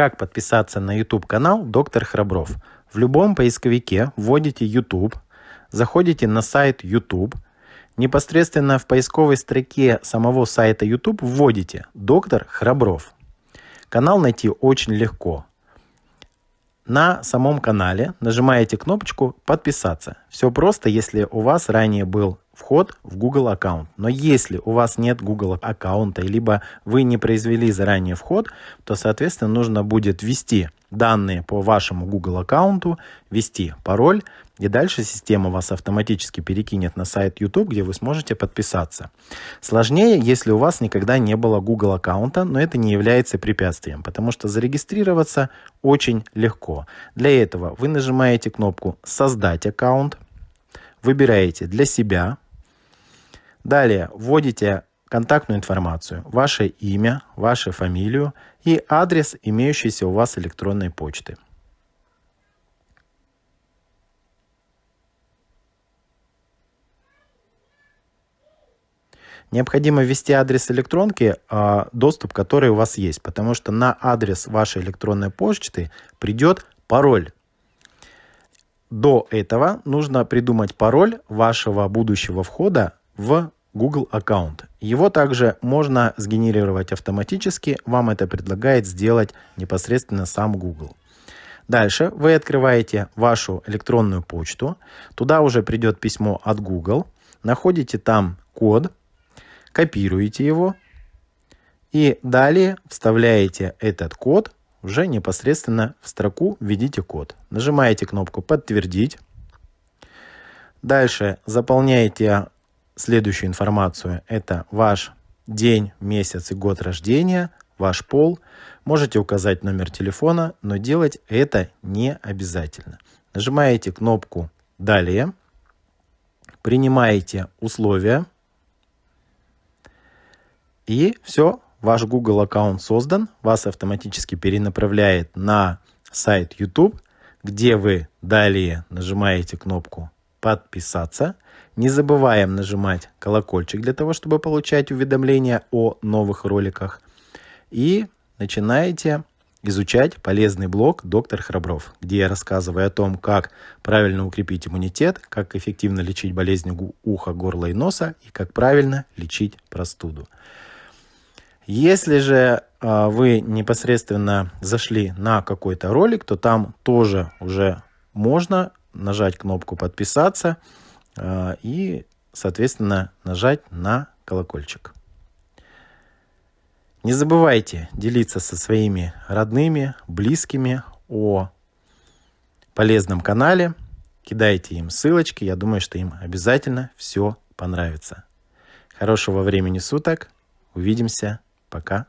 Как подписаться на YouTube канал Доктор Храбров? В любом поисковике вводите YouTube, заходите на сайт YouTube, непосредственно в поисковой строке самого сайта YouTube вводите Доктор Храбров. Канал найти очень легко. На самом канале нажимаете кнопочку «Подписаться». Все просто, если у вас ранее был вход в Google аккаунт. Но если у вас нет Google аккаунта, либо вы не произвели заранее вход, то, соответственно, нужно будет ввести данные по вашему Google аккаунту, ввести пароль, и дальше система вас автоматически перекинет на сайт YouTube, где вы сможете подписаться. Сложнее, если у вас никогда не было Google аккаунта, но это не является препятствием, потому что зарегистрироваться очень легко. Для этого вы нажимаете кнопку «Создать аккаунт», выбираете для себя Далее вводите контактную информацию, ваше имя, вашу фамилию и адрес имеющейся у вас электронной почты. Необходимо ввести адрес электронки, а, доступ который у вас есть, потому что на адрес вашей электронной почты придет пароль. До этого нужно придумать пароль вашего будущего входа в Google аккаунт. Его также можно сгенерировать автоматически, вам это предлагает сделать непосредственно сам Google. Дальше вы открываете вашу электронную почту, туда уже придет письмо от Google, находите там код, копируете его и далее вставляете этот код уже непосредственно в строку «Введите код». Нажимаете кнопку «Подтвердить». Дальше заполняете следующую информацию. Это ваш день, месяц и год рождения, ваш пол. Можете указать номер телефона, но делать это не обязательно. Нажимаете кнопку «Далее», принимаете условия, и все, ваш Google аккаунт создан, вас автоматически перенаправляет на сайт YouTube, где вы далее нажимаете кнопку «Подписаться», не забываем нажимать колокольчик для того, чтобы получать уведомления о новых роликах. И начинаете изучать полезный блог «Доктор Храбров», где я рассказываю о том, как правильно укрепить иммунитет, как эффективно лечить болезни уха, горла и носа и как правильно лечить простуду. Если же э, вы непосредственно зашли на какой-то ролик, то там тоже уже можно нажать кнопку «Подписаться», а, и, соответственно, нажать на колокольчик. Не забывайте делиться со своими родными, близкими о полезном канале. Кидайте им ссылочки, я думаю, что им обязательно все понравится. Хорошего времени суток. Увидимся. Пока.